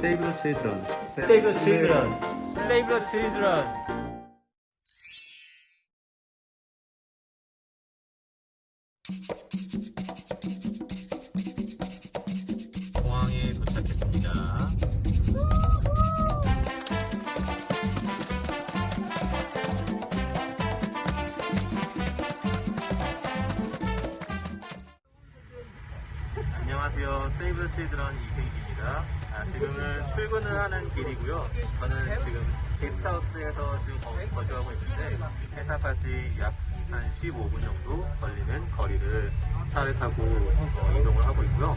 Save the children. Save the children. Save the children. 공항에 도착했습니다. 안녕하세요. 세이브 칠드런 이세익입니다. 아, 지금은 출근을 하는 길이고요. 저는 지금 게스트하우스에서 지금 거, 거주하고 있는데 회사까지 약 한 15분 정도 걸리는 거리를 차를 타고 어, 이동을 하고 있고요.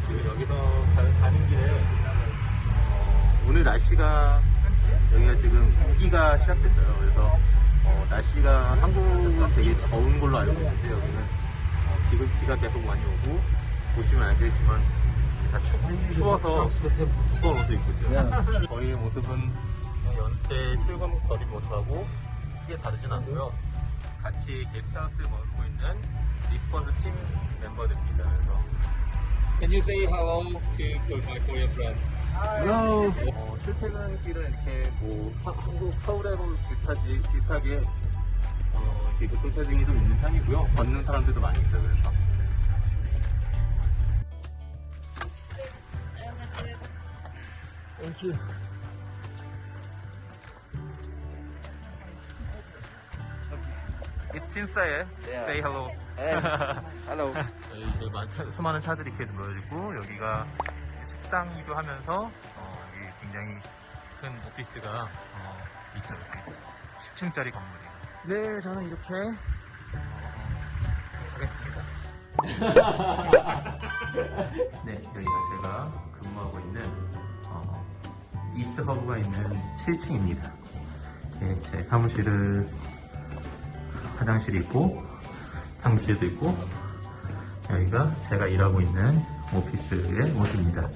지금 여기서 가- 가는 길에 어, 오늘 날씨가 여기가 지금 우기가 시작됐어요. 그래서 어, 날씨가 한국은 되게 더운 걸로 알고 있는데 여기는 어, 비가, 계속 많이 오고 보시면 알겠지만 다 추, 추워서 두꺼운 옷을 입고 있어요. 저희의 모습은 연태 출근 거리 모습하고 크게 다르진 않고요. 같이 게스트하우스에 머물고 있는 리스폰스 팀 멤버들입니다. 그래서 Can you say hello to my Korean friends? Hello. 어, 출퇴근길은 이렇게 뭐 하- 한국 서울하고 비슷하지 비슷하게 어, 이렇게 교통체증이 좀 있는 편이고요. 걷는 사람들도 많이 있어요. 그래서 You. It's Chinsae. Yeah. Say hello. Hello. 저희 이제 많- 수많은 차들이 이렇게 모여있고 여기가 식당이기도 하면서 어, 여기 굉장히 큰 오피스가 어, 있죠. 이렇게 10층짜리 건물이에요. 네, 저는 이렇게 어, 가겠습니다. 네, 여기가 제가 근무하고 있는 어, 이스트 허브가 있는 7층입니다. 이렇게 제 사무실을 화장실이 있고 탕비실도 있고 여기가 제가 일하고 있는 오피스의 모습입니다.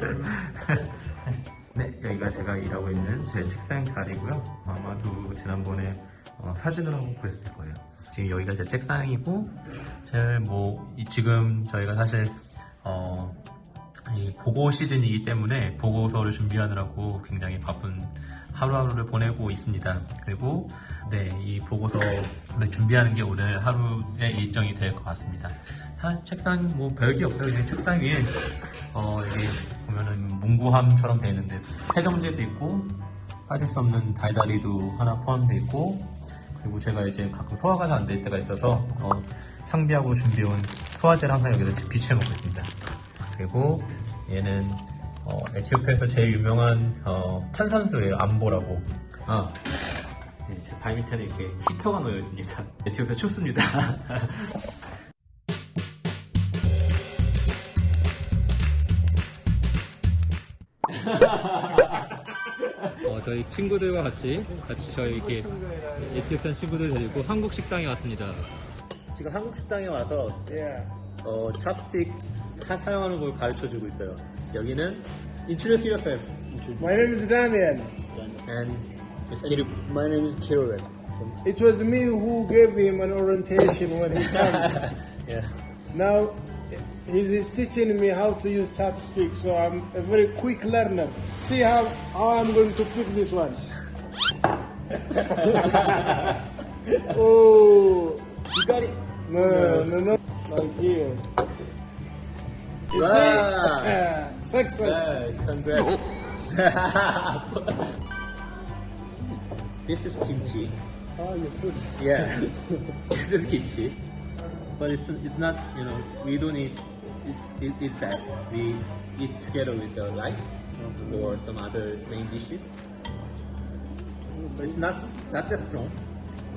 네, 여기가 제가 일하고 있는 제 책상 자리고요. 아마도 지난번에 어, 사진을 한번 보셨을 거예요. 지금 여기가 제 책상이고, 제뭐 지금 저희가 사실 어, 이 보고 시즌이기 때문에 보고서를 준비하느라고 굉장히 바쁜 하루하루를 보내고 있습니다. 그리고 네, 이 보고서를 준비하는 게 오늘 하루의 일정이 될 것 같습니다. 사실 책상 뭐 별게 없어요. 그냥 책상 위에 어, 여기 보면은 문구함처럼 되어 있는데 세정제도 있고 빠질 수 없는 달달이도 하나 포함되어 있고 그리고 제가 이제 가끔 소화가 잘 안 될 때가 있어서 어, 상비하고 준비해온 소화제를 항상 여기서 비치해 먹고 있습니다. 그리고 얘는 어, 에티오피아에서 제일 유명한 어, 탄산수예요. 암보라고. 아, 네, 제 발 밑에는 이렇게 히터가 놓여 있습니다. 에티오피아 춥습니다. 어, 저희 친구들과 같이 같이 저희 이렇게 에티오피아 친구들 데리고 한국 식당에 왔습니다. 지금 한국 식당에 와서 어, 찹스틱 사- 사용하는 걸 가르쳐 주고 있어요. 여기는 introduce yourself. My name is Daniel. And it's Kiru. My name is Kiruel. It was me who gave him an orientation when he comes. Yeah. now he's, he's teaching me how to use chopstick, so I'm a very quick learner. See how, how I'm going to pick this one. oh, You got it. no, no, no, like here. You Wow. see? Success. Yeah, congrats. this is kimchi. Oh, your food. Yeah. this is kimchi. But it's, it's not, you know, we don't eat it's, it, it's that. We eat together with the rice or some other main dishes. But it's not, not that strong.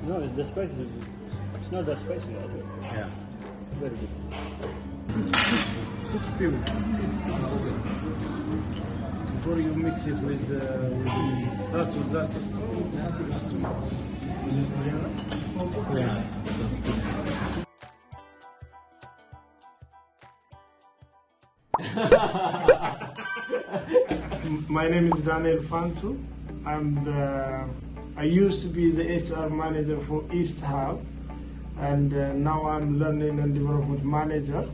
No, the spice is. It's not that spicy. Actually. Yeah. Very good. Before you mix it with, uh, that's. My name is Daniel Fantu. I'm the, I used to be the HR manager for East Hub, and uh, now I'm learning and development manager.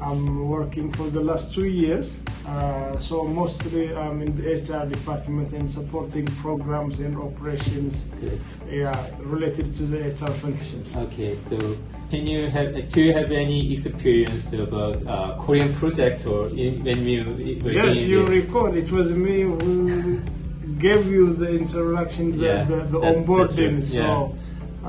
I'm working for the last two years. Uh, so mostly I'm in the HR department and supporting programs and operations Good. yeah, related to the HR functions. Okay, so can you have do you have any experience about uh, Korean project or in, when you were Yes, you recall it was me who gave you the introduction, the, Yeah, the, the onboarding. So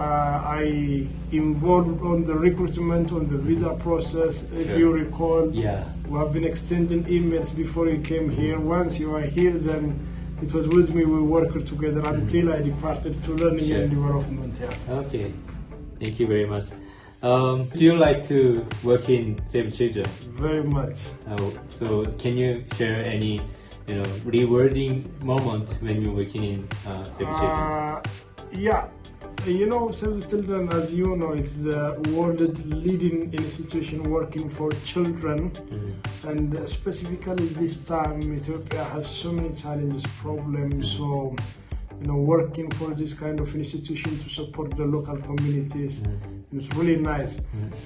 I involved on the recruitment, on the visa process. If Sure. you recall, Yeah. we have been exchanging emails before you came here. Once you are here, then it was with me. We worked together until I departed to learning Sure. and development. Yeah. Okay, thank you very much. Um, do you like to work in Save Children? Very much. Uh, so can you share any you know rewarding moment when you're working in uh, Save Children? Uh, yeah, you know, Save the Children, as you know, it's the world leading institution working for children, Mhm. and uh, specifically this time, Ethiopia has so many challenges, problems. So, you know, working for this kind of institution to support the local communities. It's really nice.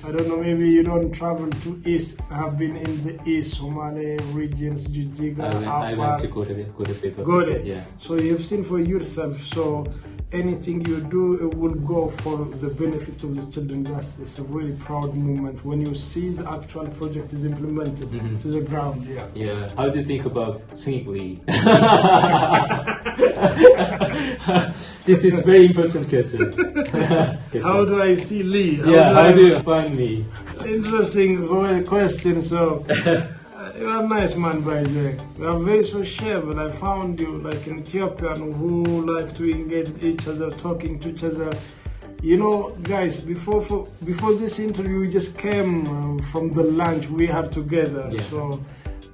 I don't know, maybe you don't travel to East. I have been in the East, Somali regions, Jijiga, I went, I went to go to the go to the Got it. Yeah. So you've seen for yourself. So anything you do it will go for the benefits of the children. That's it's a really proud moment when you see the actual project is implemented Mhm. to the ground. Yeah. Yeah. How do you think about Singly? this is very important question. How do I see Lee? yeah. do How I- do you find me? Interesting question. So. You are a nice man, by the way. You are very sociable. I found you like an Ethiopian who like to engage each other, talking to each other. You know, guys, before for, before this interview, we just came uh, from the lunch we had together. Yeah. So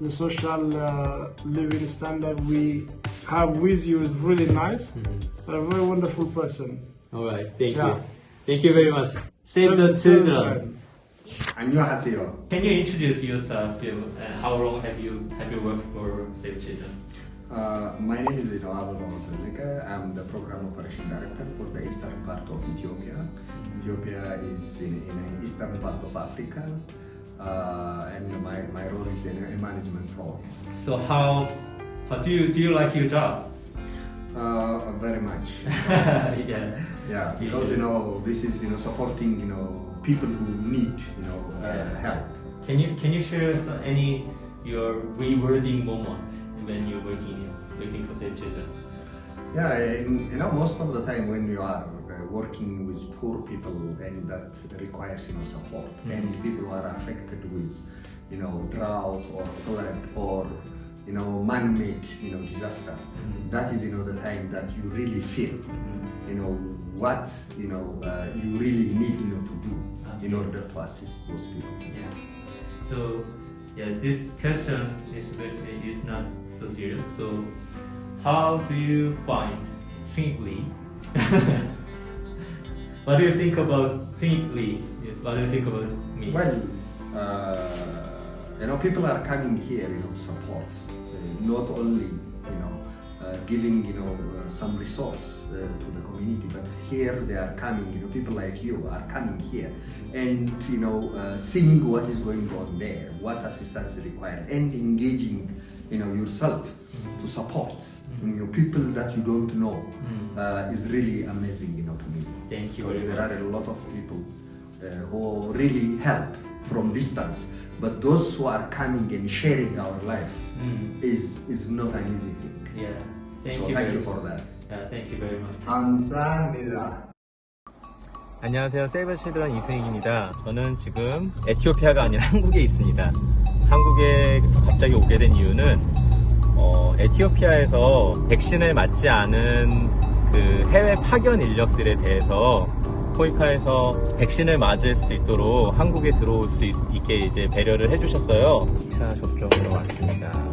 the social uh, living standard we have with you is really nice. You're a very wonderful person. All right. Thank Yeah. you. Thank you very much. Save the children. 안녕하세요. Can you introduce yourself? You, and how long have you have you worked for Save Children? Uh, my name is Noab Zeleka. I'm the program operation director for the eastern part of Ethiopia. Ethiopia is in, in the eastern part of Africa, uh, and my, my role is in a management role. So how how do you do you like your job? Uh, very much. yeah. Yeah, You because should. you know this is you know supporting you know people who need you know uh, help. Can you can you share some, any your rewarding moment when you're working working for Save Children? Yeah, and, you know, most of the time when you are uh, working with poor people and that requires, you know, support and people who are affected with, you know, drought or flood or, you know, man-made, you know, disaster, Mhm. that is, you know, the time that you really feel, you know, what, you know, uh, you really need, you know, to do in order to assist those people. Yeah. So yeah, this question is is not so serious. So how do you find simply? what do you think about simply? What do you think about me? Well, uh, you know, people are coming here, you know, support. Uh, not only, giving, you know, uh, some resource uh, to the community, but here they are coming, you know, people like you are coming here and, you know, uh, seeing what is going on there, what assistance is required, and engaging, you know, yourself to support, you know, people that you don't know uh, is really amazing, you know, to me. Thank you Because there are a lot of people uh, who really help from distance. But those who are coming and sharing our life Mm, is is not an easy thing. yeah. Thank so you. thank you for that. Yeah, thank you very much. 감사합니다. 안녕하세요. 세이버 치드런 이승익입니다. 저는 지금 에티오피아가 아니라 한국에 있습니다. 한국에 갑자기 오게 된 이유는 어, 에티오피아에서 백신을 맞지 않은 그 해외 파견 인력들에 대해서 코이카에서 백신을 맞을 수 있도록 한국에 들어올 수 있, 게 이제 배려를 해주셨어요. 2차 접종으로 왔습니다.